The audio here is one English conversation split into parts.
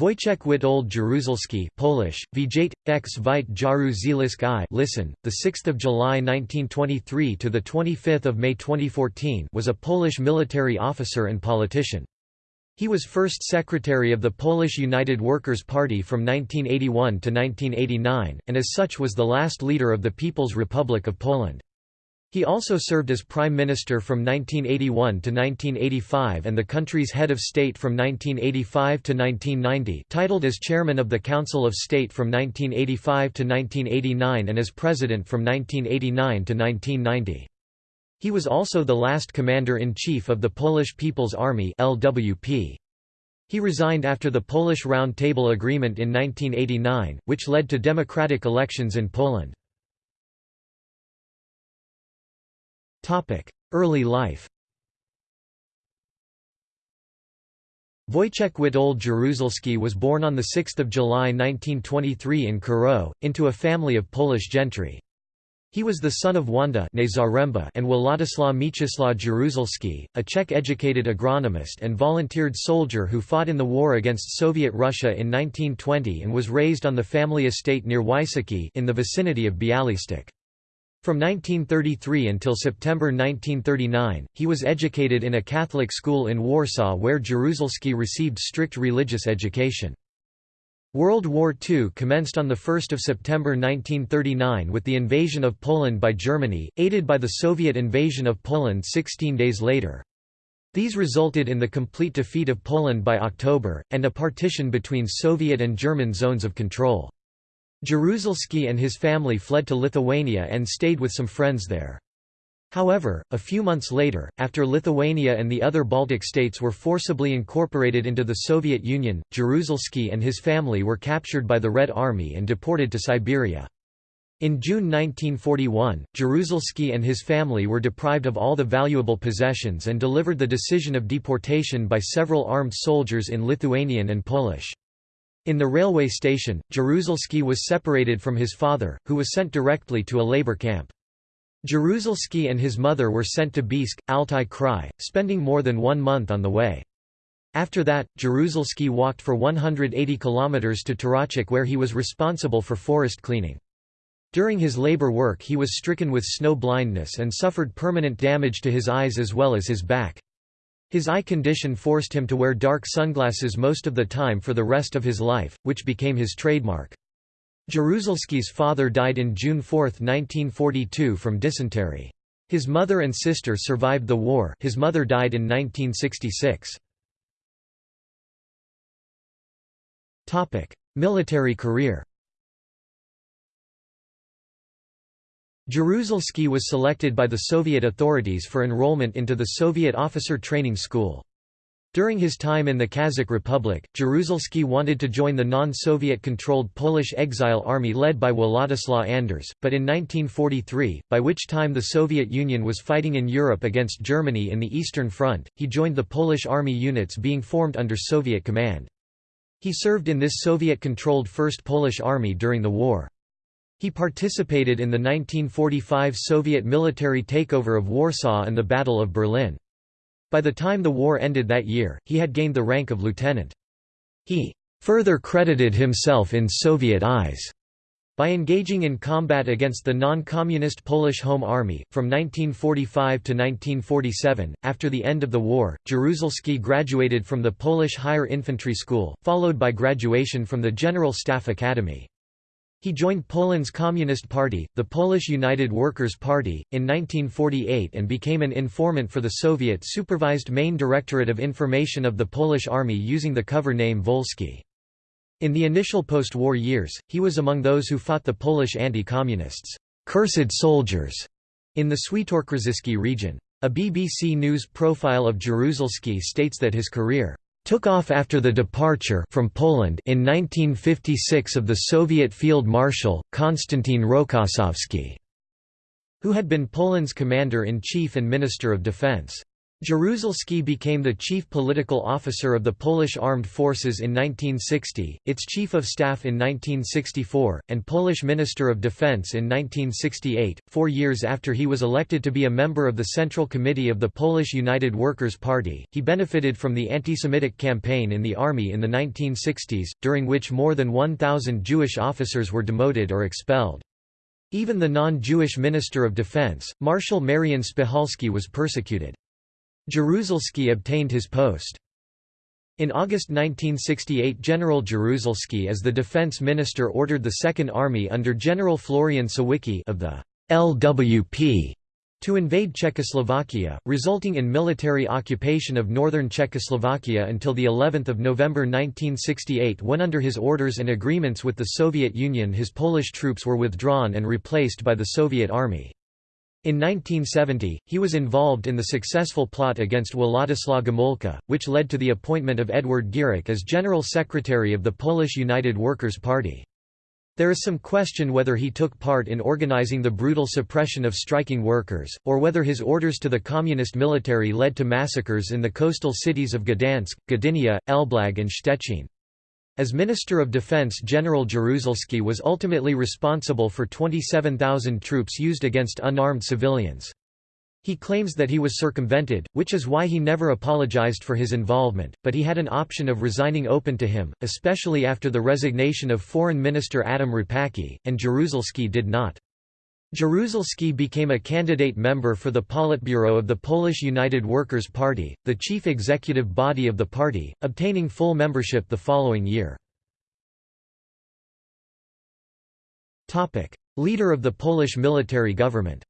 Wojciech Witold Jaruzelski Polish, Vijay, x Vite Jaruzelski listen, 6 July 1923 – to 25 May 2014 was a Polish military officer and politician. He was first secretary of the Polish United Workers' Party from 1981 to 1989, and as such was the last leader of the People's Republic of Poland. He also served as Prime Minister from 1981 to 1985 and the country's head of state from 1985 to 1990 titled as Chairman of the Council of State from 1985 to 1989 and as President from 1989 to 1990. He was also the last Commander-in-Chief of the Polish People's Army LWP. He resigned after the Polish Round Table Agreement in 1989, which led to democratic elections in Poland. Early life Wojciech Witold Jaruzelski was born on 6 July 1923 in Kurów, into a family of Polish gentry. He was the son of Wanda and Władysław Mieczysław Jaruzelski, a Czech-educated agronomist and volunteered soldier who fought in the war against Soviet Russia in 1920 and was raised on the family estate near Wysocki in the vicinity of Bialystok. From 1933 until September 1939, he was educated in a Catholic school in Warsaw where Jaruzelski received strict religious education. World War II commenced on 1 September 1939 with the invasion of Poland by Germany, aided by the Soviet invasion of Poland 16 days later. These resulted in the complete defeat of Poland by October, and a partition between Soviet and German zones of control. Jaruzelski and his family fled to Lithuania and stayed with some friends there. However, a few months later, after Lithuania and the other Baltic states were forcibly incorporated into the Soviet Union, Jaruzelski and his family were captured by the Red Army and deported to Siberia. In June 1941, Jaruzelski and his family were deprived of all the valuable possessions and delivered the decision of deportation by several armed soldiers in Lithuanian and Polish. In the railway station, Jaruzelski was separated from his father, who was sent directly to a labor camp. Jaruzelski and his mother were sent to Biysk, Altai Krai, spending more than one month on the way. After that, Jaruzelski walked for 180 kilometers to Turochak where he was responsible for forest cleaning. During his labor work he was stricken with snow blindness and suffered permanent damage to his eyes as well as his back. His eye condition forced him to wear dark sunglasses most of the time for the rest of his life, which became his trademark. Jaruzelski's father died in June 4, 1942 from dysentery. His mother and sister survived the war his mother died in 1966. Military career Jaruzelski was selected by the Soviet authorities for enrollment into the Soviet Officer Training School. During his time in the Kazakh Republic, Jaruzelski wanted to join the non-Soviet-controlled Polish exile army led by Władysław Anders, but in 1943, by which time the Soviet Union was fighting in Europe against Germany in the Eastern Front, he joined the Polish army units being formed under Soviet command. He served in this Soviet-controlled First Polish Army during the war. He participated in the 1945 Soviet military takeover of Warsaw and the Battle of Berlin. By the time the war ended that year, he had gained the rank of lieutenant. He further credited himself in Soviet eyes by engaging in combat against the non-communist Polish Home Army, from 1945 to 1947, after the end of the war, Jaruzelski graduated from the Polish Higher Infantry School, followed by graduation from the General Staff Academy. He joined Poland's Communist Party, the Polish United Workers' Party, in 1948 and became an informant for the Soviet-supervised Main Directorate of Information of the Polish Army using the cover name Wolski. In the initial post-war years, he was among those who fought the Polish anti-communists, cursed soldiers, in the Świętokrzyski region. A BBC News profile of Jaruzelski states that his career took off after the departure from Poland in 1956 of the Soviet Field Marshal, Konstantin Rokossovsky, who had been Poland's commander-in-chief and Minister of Defense. Jaruzelski became the chief political officer of the Polish Armed Forces in 1960, its chief of staff in 1964, and Polish Minister of Defense in 1968, four years after he was elected to be a member of the Central Committee of the Polish United Workers' Party. He benefited from the anti-Semitic campaign in the army in the 1960s, during which more than 1,000 Jewish officers were demoted or expelled. Even the non-Jewish Minister of Defense, Marshal Marian Spychalski was persecuted. Jaruzelski obtained his post. In August 1968 General Jaruzelski as the defense minister ordered the Second Army under General Florian Siwicki of the LWP to invade Czechoslovakia, resulting in military occupation of northern Czechoslovakia until the 11th of November 1968 when under his orders and agreements with the Soviet Union his Polish troops were withdrawn and replaced by the Soviet Army. In 1970, he was involved in the successful plot against Władysław Gomulka, which led to the appointment of Edward Gierek as General Secretary of the Polish United Workers' Party. There is some question whether he took part in organizing the brutal suppression of striking workers, or whether his orders to the communist military led to massacres in the coastal cities of Gdansk, Gdynia, Elblag and Szczecin. As Minister of Defense General Jaruzelski was ultimately responsible for 27,000 troops used against unarmed civilians. He claims that he was circumvented, which is why he never apologized for his involvement, but he had an option of resigning open to him, especially after the resignation of Foreign Minister Adam Rapacki, and Jaruzelski did not. Jaruzelski became a candidate member for the Politburo of the Polish United Workers' Party, the chief executive body of the party, obtaining full membership the following year. Leader of the Polish military government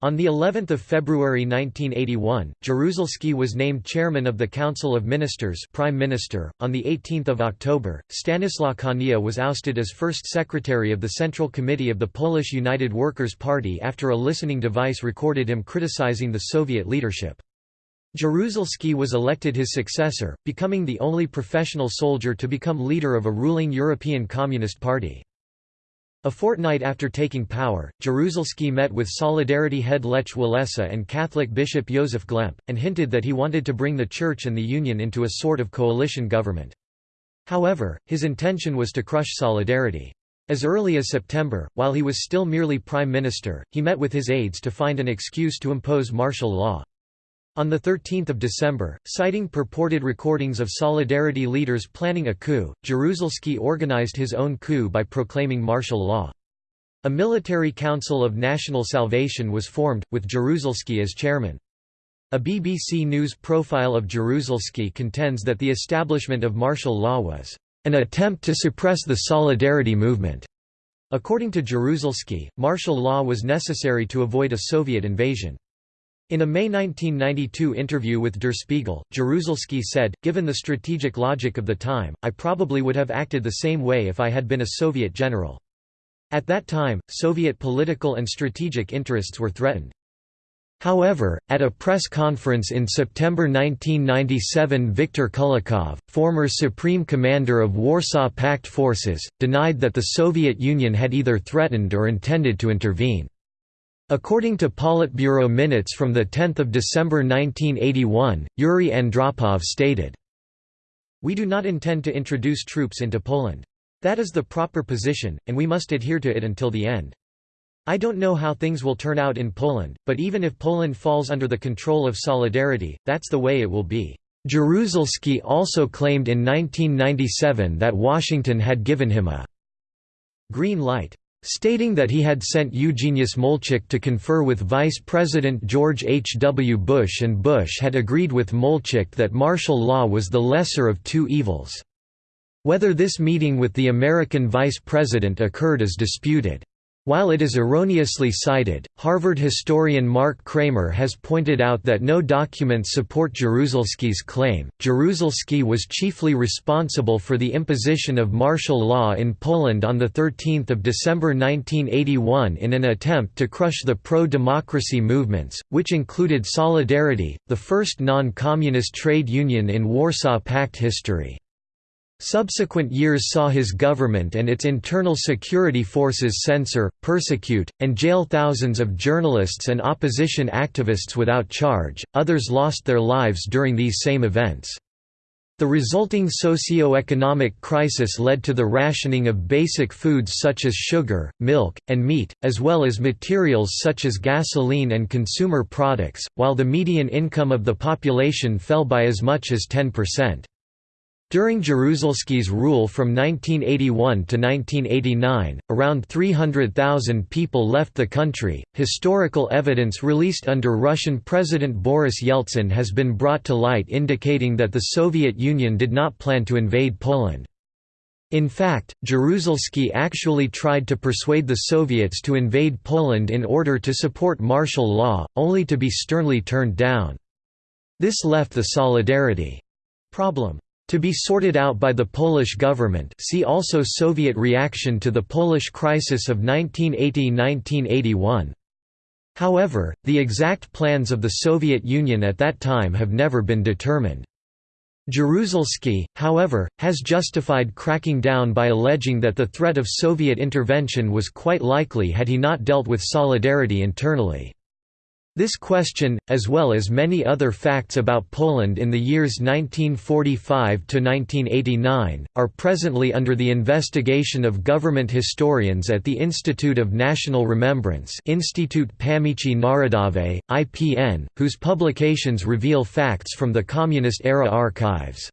On the 11th of February 1981, Jaruzelski was named chairman of the Council of Ministers Prime Minister. On the 18th of October, Stanislaw Kania was ousted as first secretary of the Central Committee of the Polish United Workers' Party after a listening device recorded him criticizing the Soviet leadership. Jaruzelski was elected his successor, becoming the only professional soldier to become leader of a ruling European Communist Party. A fortnight after taking power, Jaruzelski met with Solidarity head Lech Walesa and Catholic Bishop Józef Glemp, and hinted that he wanted to bring the Church and the Union into a sort of coalition government. However, his intention was to crush Solidarity. As early as September, while he was still merely prime minister, he met with his aides to find an excuse to impose martial law. On 13 December, citing purported recordings of Solidarity leaders planning a coup, Jaruzelski organized his own coup by proclaiming martial law. A military council of national salvation was formed, with Jaruzelski as chairman. A BBC News profile of Jaruzelski contends that the establishment of martial law was an attempt to suppress the Solidarity movement. According to Jaruzelski, martial law was necessary to avoid a Soviet invasion. In a May 1992 interview with Der Spiegel, Jaruzelski said, Given the strategic logic of the time, I probably would have acted the same way if I had been a Soviet general. At that time, Soviet political and strategic interests were threatened. However, at a press conference in September 1997 Viktor Kulikov, former Supreme Commander of Warsaw Pact forces, denied that the Soviet Union had either threatened or intended to intervene. According to Politburo minutes from 10 December 1981, Yuri Andropov stated, We do not intend to introduce troops into Poland. That is the proper position, and we must adhere to it until the end. I don't know how things will turn out in Poland, but even if Poland falls under the control of Solidarity, that's the way it will be. Jaruzelski also claimed in 1997 that Washington had given him a green light stating that he had sent Eugeniusz Molczyk to confer with Vice President George H. W. Bush and Bush had agreed with Molczyk that martial law was the lesser of two evils. Whether this meeting with the American vice president occurred is disputed. While it is erroneously cited, Harvard historian Mark Kramer has pointed out that no documents support Jaruzelski's claim. Jaruzelski was chiefly responsible for the imposition of martial law in Poland on 13 December 1981 in an attempt to crush the pro-democracy movements, which included Solidarity, the first non-communist trade union in Warsaw Pact history. Subsequent years saw his government and its internal security forces censor, persecute, and jail thousands of journalists and opposition activists without charge, others lost their lives during these same events. The resulting socio-economic crisis led to the rationing of basic foods such as sugar, milk, and meat, as well as materials such as gasoline and consumer products, while the median income of the population fell by as much as 10%. During Jaruzelski's rule from 1981 to 1989, around 300,000 people left the country. Historical evidence released under Russian President Boris Yeltsin has been brought to light indicating that the Soviet Union did not plan to invade Poland. In fact, Jaruzelski actually tried to persuade the Soviets to invade Poland in order to support martial law, only to be sternly turned down. This left the solidarity problem to be sorted out by the Polish government see also Soviet reaction to the Polish crisis of 1980–1981. However, the exact plans of the Soviet Union at that time have never been determined. Jaruzelski, however, has justified cracking down by alleging that the threat of Soviet intervention was quite likely had he not dealt with solidarity internally. This question, as well as many other facts about Poland in the years 1945 to 1989, are presently under the investigation of government historians at the Institute of National Remembrance Institute Pamięci Narodowej, IPN, whose publications reveal facts from the Communist-era archives.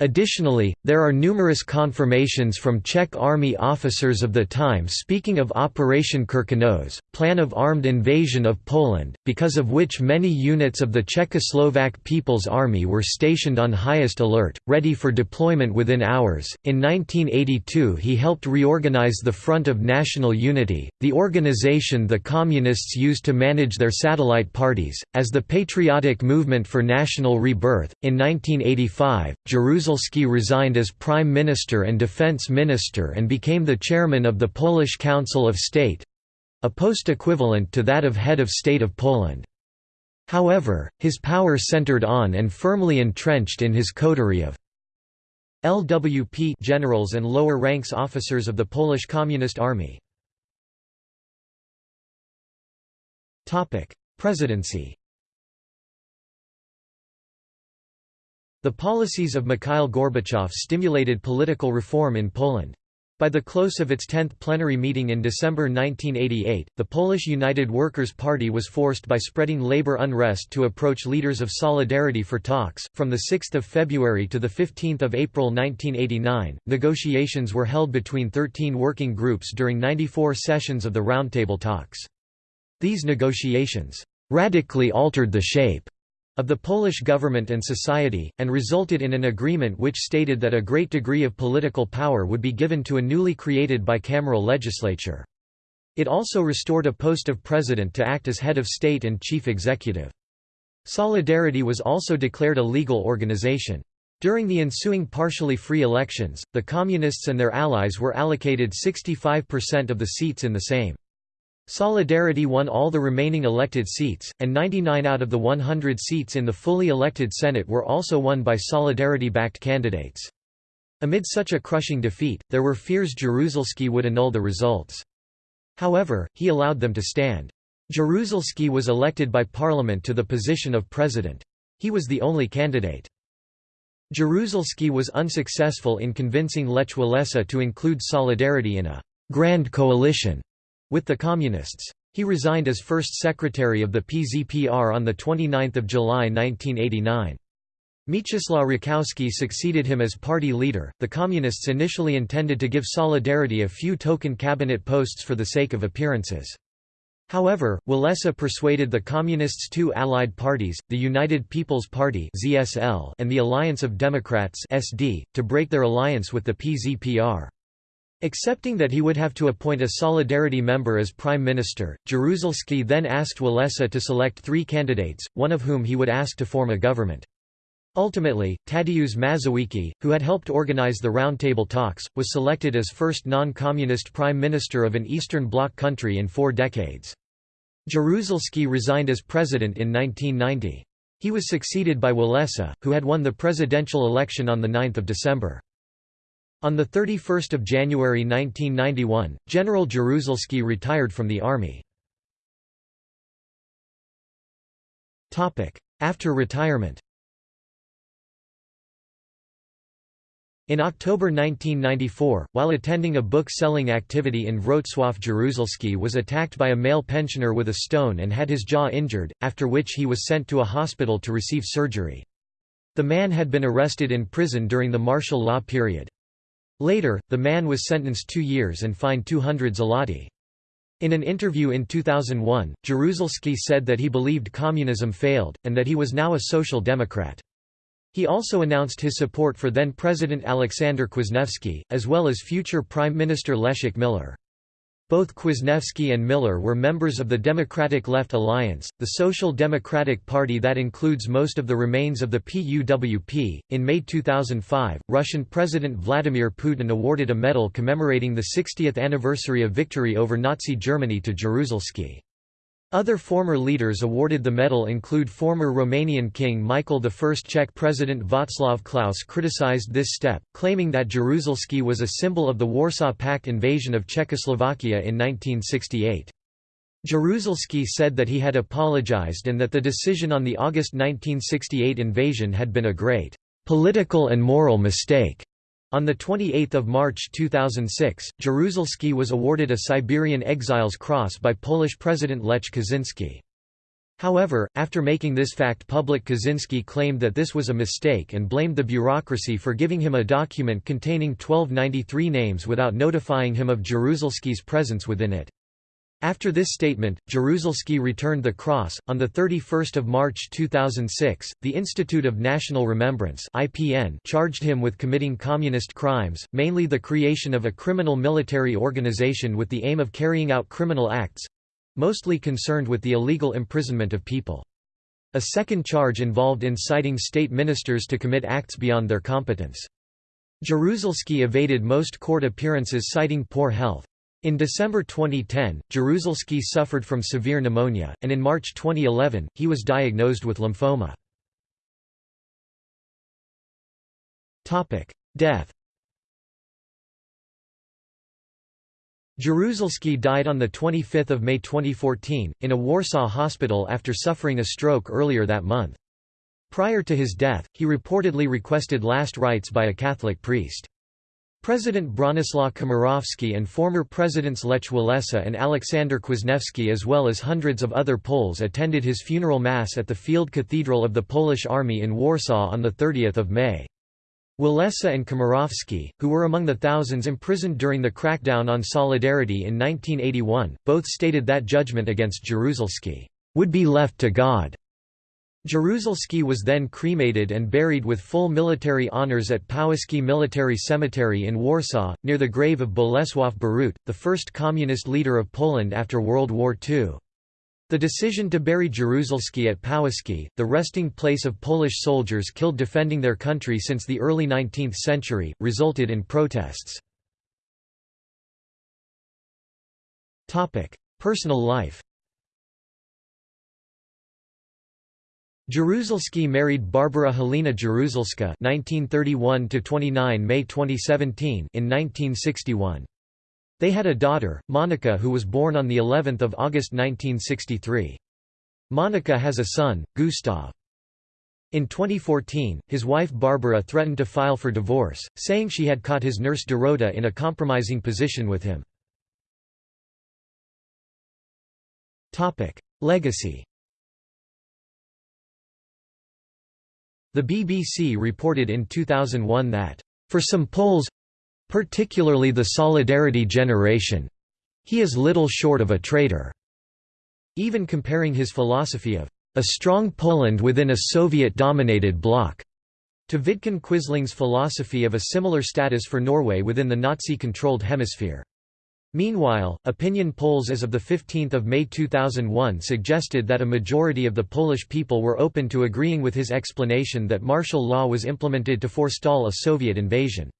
Additionally, there are numerous confirmations from Czech army officers of the time speaking of Operation Krkonoše, plan of armed invasion of Poland, because of which many units of the Czechoslovak People's Army were stationed on highest alert, ready for deployment within hours. In 1982, he helped reorganize the Front of National Unity, the organization the Communists used to manage their satellite parties, as the Patriotic Movement for National Rebirth. In 1985, Jerusalem Jaruzelski resigned as Prime Minister and Defense Minister and became the chairman of the Polish Council of State—a post equivalent to that of Head of State of Poland. However, his power centered on and firmly entrenched in his coterie of LWP generals and lower ranks officers of the Polish Communist Army. Presidency The policies of Mikhail Gorbachev stimulated political reform in Poland. By the close of its 10th plenary meeting in December 1988, the Polish United Workers' Party was forced by spreading labor unrest to approach leaders of Solidarity for talks. From the 6th of February to the 15th of April 1989, negotiations were held between 13 working groups during 94 sessions of the Roundtable talks. These negotiations radically altered the shape of the Polish government and society, and resulted in an agreement which stated that a great degree of political power would be given to a newly created bicameral legislature. It also restored a post of president to act as head of state and chief executive. Solidarity was also declared a legal organization. During the ensuing partially free elections, the Communists and their allies were allocated 65% of the seats in the Sejm. Solidarity won all the remaining elected seats, and 99 out of the 100 seats in the fully elected Senate were also won by Solidarity-backed candidates. Amid such a crushing defeat, there were fears Jaruzelski would annul the results. However, he allowed them to stand. Jaruzelski was elected by parliament to the position of president. He was the only candidate. Jaruzelski was unsuccessful in convincing Lech Walesa to include Solidarity in a «grand coalition» with the Communists. He resigned as first secretary of the PZPR on 29 July 1989. Mieczysław Rakowski succeeded him as party leader. The Communists initially intended to give Solidarity a few token cabinet posts for the sake of appearances. However, Walesa persuaded the Communists' two allied parties, the United People's Party and the Alliance of Democrats to break their alliance with the PZPR. Accepting that he would have to appoint a Solidarity member as prime minister, Jaruzelski then asked Walesa to select three candidates, one of whom he would ask to form a government. Ultimately, Tadeusz Mazowiecki, who had helped organize the Roundtable talks, was selected as first non-communist prime minister of an Eastern Bloc country in four decades. Jaruzelski resigned as president in 1990. He was succeeded by Walesa, who had won the presidential election on 9 December. On 31 January 1991, General Jaruzelski retired from the army. After retirement In October 1994, while attending a book-selling activity in Wrocław Jaruzelski was attacked by a male pensioner with a stone and had his jaw injured, after which he was sent to a hospital to receive surgery. The man had been arrested in prison during the martial law period. Later, the man was sentenced two years and fined 200 zloty. In an interview in 2001, Jaruzelski said that he believed communism failed, and that he was now a social democrat. He also announced his support for then-President Aleksander Kwasniewski, as well as future Prime Minister Leszek Miller. Both Kwasniewski and Miller were members of the Democratic Left Alliance, the Social Democratic Party that includes most of the remains of the PUWP. In May 2005, Russian President Vladimir Putin awarded a medal commemorating the 60th anniversary of victory over Nazi Germany to Jaruzelski. Other former leaders awarded the medal include former Romanian King Michael I. Czech President Václav Klaus criticized this step, claiming that Jaruzelski was a symbol of the Warsaw Pact invasion of Czechoslovakia in 1968. Jaruzelski said that he had apologized and that the decision on the August 1968 invasion had been a great political and moral mistake. On 28 March 2006, Jaruzelski was awarded a Siberian Exiles Cross by Polish President Lech Kaczynski. However, after making this fact public Kaczynski claimed that this was a mistake and blamed the bureaucracy for giving him a document containing 1293 names without notifying him of Jaruzelski's presence within it. After this statement, Jaruzelski returned the cross. On the 31st of March 2006, the Institute of National Remembrance (IPN) charged him with committing communist crimes, mainly the creation of a criminal military organization with the aim of carrying out criminal acts, mostly concerned with the illegal imprisonment of people. A second charge involved inciting state ministers to commit acts beyond their competence. Jaruzelski evaded most court appearances citing poor health. In December 2010, Jaruzelski suffered from severe pneumonia, and in March 2011, he was diagnosed with lymphoma. Death Jaruzelski died on 25 May 2014, in a Warsaw hospital after suffering a stroke earlier that month. Prior to his death, he reportedly requested last rites by a Catholic priest. President Bronislaw Komorowski and former presidents Lech Walesa and Aleksander Kwasniewski as well as hundreds of other Poles attended his funeral mass at the Field Cathedral of the Polish Army in Warsaw on 30 May. Walesa and Komorowski, who were among the thousands imprisoned during the crackdown on Solidarity in 1981, both stated that judgment against Jaruzelski would be left to God. Jaruzelski was then cremated and buried with full military honors at Powązki Military Cemetery in Warsaw, near the grave of Bolesław Bierut, the first communist leader of Poland after World War II. The decision to bury Jaruzelski at Powązki, the resting place of Polish soldiers killed defending their country since the early 19th century, resulted in protests. Personal life Jaruzelski married Barbara Helena Jaruzelska (1931–29 May 2017) in 1961. They had a daughter, Monica, who was born on the 11th of August 1963. Monica has a son, Gustav. In 2014, his wife Barbara threatened to file for divorce, saying she had caught his nurse Dorota in a compromising position with him. Legacy The BBC reported in 2001 that, "...for some Poles—particularly the Solidarity generation, he is little short of a traitor." Even comparing his philosophy of a strong Poland within a Soviet-dominated bloc to Vidkun Quisling's philosophy of a similar status for Norway within the Nazi-controlled hemisphere. Meanwhile, opinion polls as of 15 May 2001 suggested that a majority of the Polish people were open to agreeing with his explanation that martial law was implemented to forestall a Soviet invasion.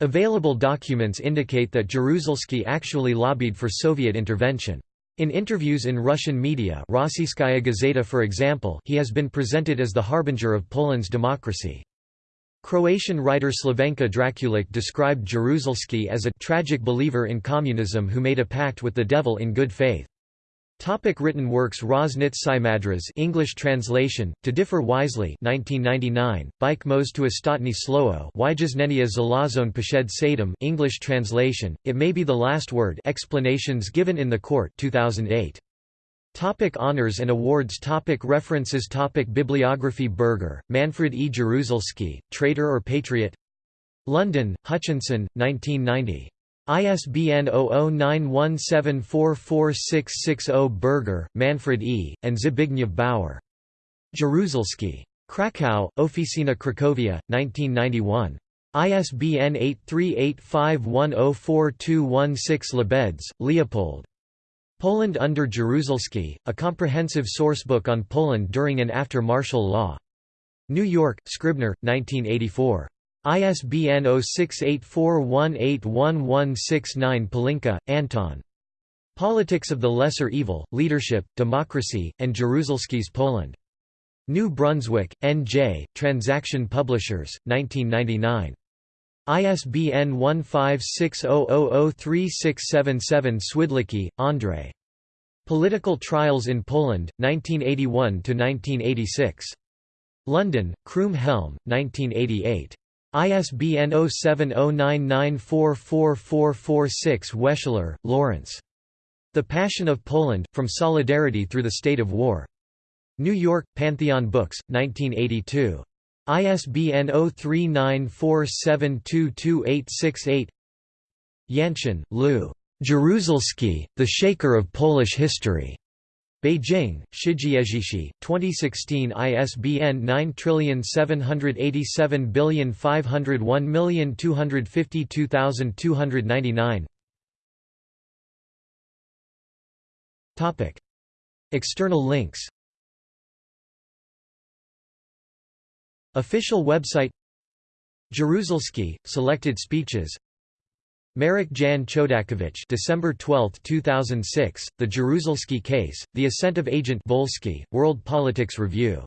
Available documents indicate that Jaruzelski actually lobbied for Soviet intervention. In interviews in Russian media Rossiyskaya Gazeta for example he has been presented as the harbinger of Poland's democracy. Croatian writer Slavenka Drakulic described Jaruzelski as a tragic believer in communism who made a pact with the devil in good faith. Topic written works Roznit Simadras English translation, To Differ Wisely 1999, Bike Mos to Ostatni Slowo English translation, It May Be the Last Word Explanations given in the Court 2008. Topic honors and awards Topic References Topic Bibliography Berger, Manfred E. Jaruzelski, Traitor or Patriot? London, Hutchinson, 1990. ISBN 0091744660 Berger, Manfred E., and Zbigniew Bauer. Jaruzelski. Krakow, Oficina Cracovia, 1991. ISBN 8385104216 Labedz, Leopold. Poland under Jaruzelski, a comprehensive sourcebook on Poland during and after martial law. New York, Scribner, 1984. ISBN 0684181169 Pelinka, Anton. Politics of the Lesser Evil, Leadership, Democracy, and Jaruzelski's Poland. New Brunswick, N.J., Transaction Publishers, 1999. ISBN 1560003677 Swidlicki, Andrzej. Political Trials in Poland, 1981–1986. London, Croom Helm, 1988. ISBN 0709944446 Weschler, Lawrence. The Passion of Poland, From Solidarity Through the State of War. New York, Pantheon Books, 1982. ISBN 0394722868 Yanchin, Lew. Jaruzelski, The Shaker of Polish History. Beijing, Shijiezhishi, 2016 ISBN 9787501252299 External links Official website Jaruzelski, Selected Speeches Marek Jan Chodakiewicz December 12, 2006, The Jaruzelski Case, The Ascent of Agent Wolski, World Politics Review